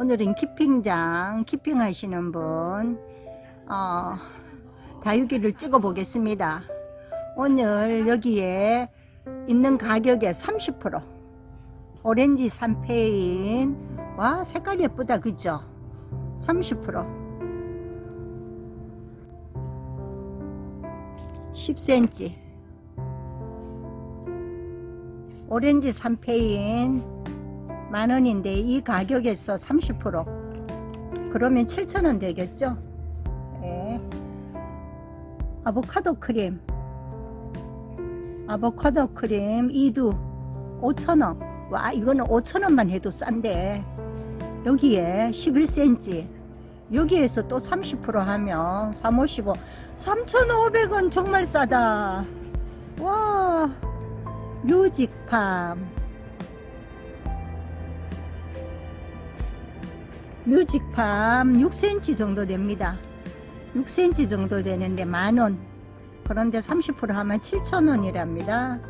오늘은 키핑장 키핑 하시는 분 어, 다육이를 찍어 보겠습니다. 오늘 여기에 있는 가격에 30% 오렌지 삼페인. 와 색깔 예쁘다 그죠? 30% 10cm 오렌지 삼페인 만원인데 이 가격에서 30% 그러면 7천원 되겠죠? 네. 아보카도 크림. 아보카도 크림 2두 5천원. 와 이거는 5천원만 해도 싼데. 여기에 11cm 여기에서 또 30% 하면 355 3,500원 정말 싸다. 와 뮤직팜 뮤직팜 6cm 정도 됩니다. 6cm 정도 되는데 만원. 그런데 30% 하면 7,000원이랍니다.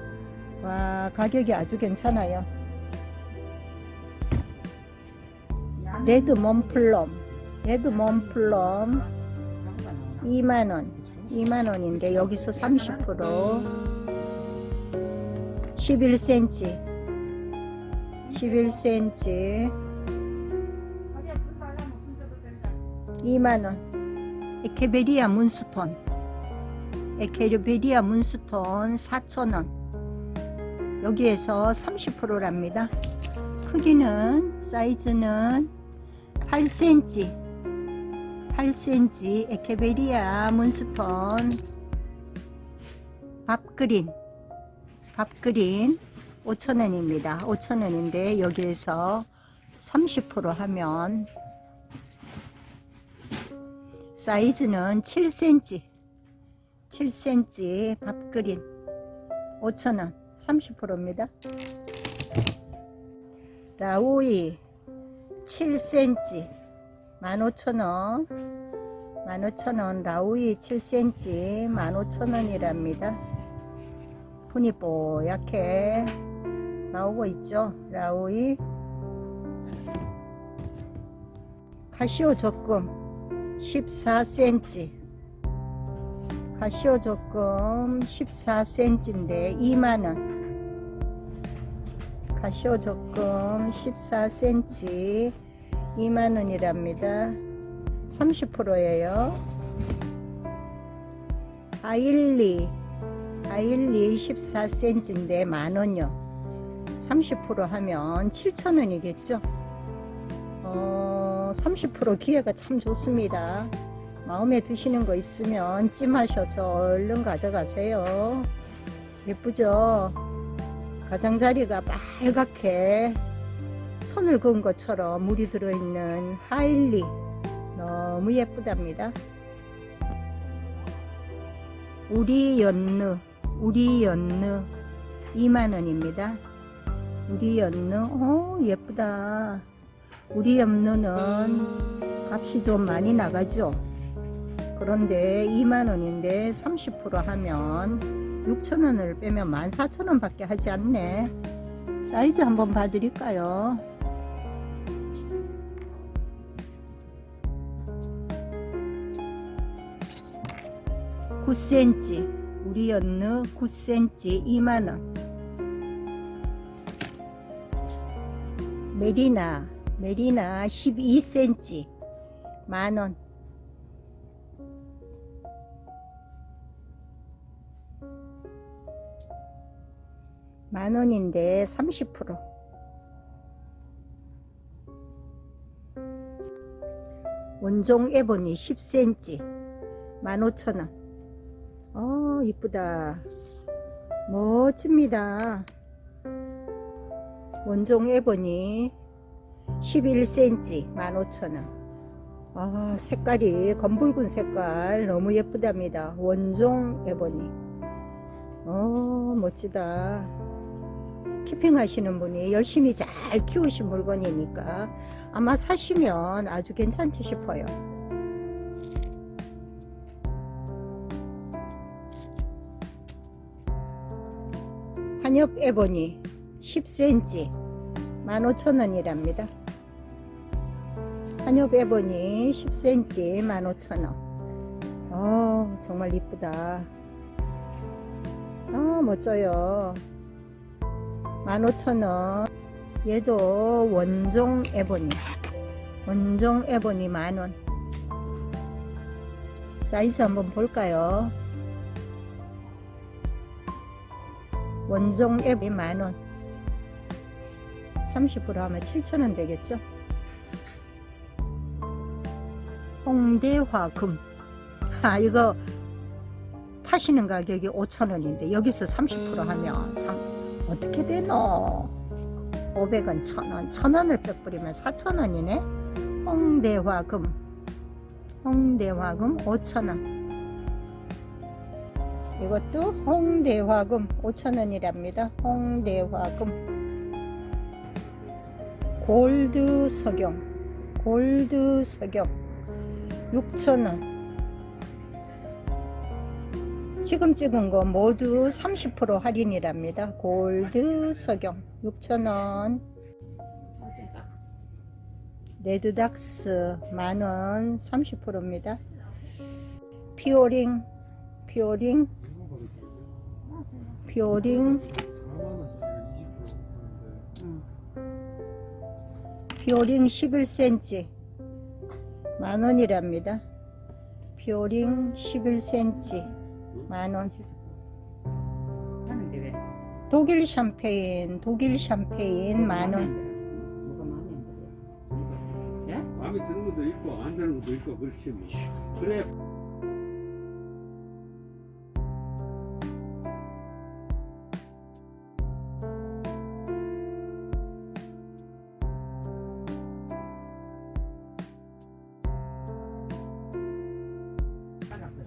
와 가격이 아주 괜찮아요. 레드 몬플럼. 레드 몬플럼 2만원. 2만원인데 여기서 30% 11cm 11cm 2만원. 에케베리아 문스톤. 에케베리아 문스톤 4천원. 여기에서 30%랍니다. 크기는 사이즈는 8cm 8cm 에케베리아 문스톤 밥그린. 밥그린 5천원입니다. 5천원인데 여기에서 30% 하면 사이즈는 7cm 7cm 밥그린. 5,000원 30%입니다. 라오이 7cm 15,000원. 15,000원 라오이 7cm 15,000원이랍니다. 분이 뽀얗게 나오고 있죠? 라오이. 카시오 적금 14cm 가시오 조금 14cm인데 2만원. 가시오 조금 14cm 2만원이랍니다. 30%예요. 아일리. 아일리 14cm인데 만원요. 30% 하면 7천원이겠죠? 어, 30% 기회가 참 좋습니다. 마음에 드시는 거 있으면 찜하셔서 얼른 가져가세요. 예쁘죠? 가장자리가 빨갛게 손을 그은 것처럼 물이 들어있는 하일리 너무 예쁘답니다. 우리 연느 우리 연느 2만원입니다. 우리 연느 오 예쁘다. 우리 염료는 값이 좀 많이 나가죠. 그런데 2만원인데 30% 하면 6천원을 빼면 14,000원 밖에 하지 않네. 사이즈 한번 봐드릴까요? 9cm 우리 연느 9cm 2만원. 메리나 메리나 12cm 만원. 만원인데 30% 원종 에보니 10cm 15,000원. 어 이쁘다. 멋집니다. 원종 에보니 11cm 15,000원. 아 색깔이 검붉은 색깔. 너무 예쁘답니다. 원종 에보니. 어 멋지다. 키핑 하시는 분이 열심히 잘 키우신 물건이니까 아마 사시면 아주 괜찮지 싶어요. 한엽 에보니 10cm 15,000원이랍니다 한엽 에보니 10cm 15,000원. 어 정말 이쁘다. 아 멋져요. 15,000원. 얘도 원종 에보니 원종 에보니 만원. 사이즈 한번 볼까요? 원종 에보니 만원. 30% 하면 7,000원 되겠죠 홍대화금. 아 이거 파시는 가격이 5,000원인데 여기서 30% 하면 3, 어떻게 되노? 500원 1,000원. 1,000원을 빼버리면 4,000원이네? 홍대화금. 홍대화금 5,000원. 이것도 홍대화금 5,000원이랍니다. 홍대화금. 골드 석영 골드 석영 6,000원. 지금 찍은 거 모두 30% 할인이랍니다. 골드 석영 6,000원. 레드닥스 만원 30%입니다. 피오링 피오링 피오링. 피오링 11cm 만원이랍니다 피오링 11cm 만원? 독일 샴페인 독일 샴페인 만원? 마음에 드는 것도 있고 안 드는 것도 있고 그렇지 뭐. 그래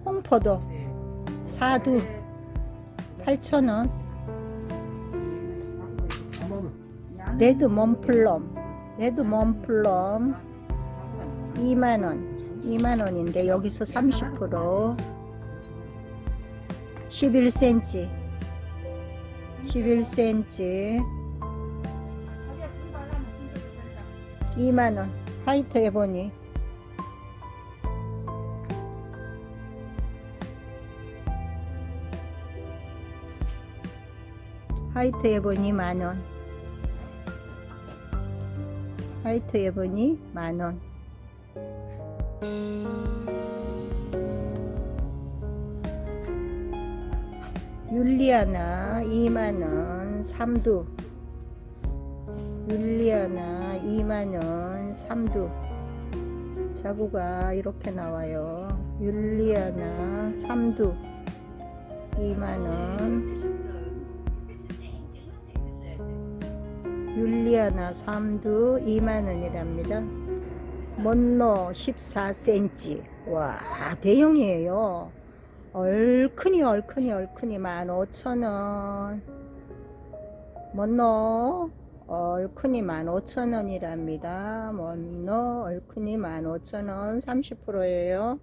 홍포도 사두. 8,000원. 레드 몬플럼. 레드 몬플럼. 2만원. 2만원인데 여기서 30% 11cm 11cm 2만원. 화이트 에보니 화이트 에보니 만원. 화이트 에보니 만원. 율리아나 2만원 3두. 율리아나 2만원 3두. 자구가 이렇게 나와요. 율리아나 3두. 2만원 율리아나 3두 2만원이랍니다. 먼로 14cm 와 대형이에요. 얼큰이 얼큰이 얼큰이 15,000원. 먼로 얼큰이 15,000원이랍니다. 먼로 얼큰이 15,000원 30%예요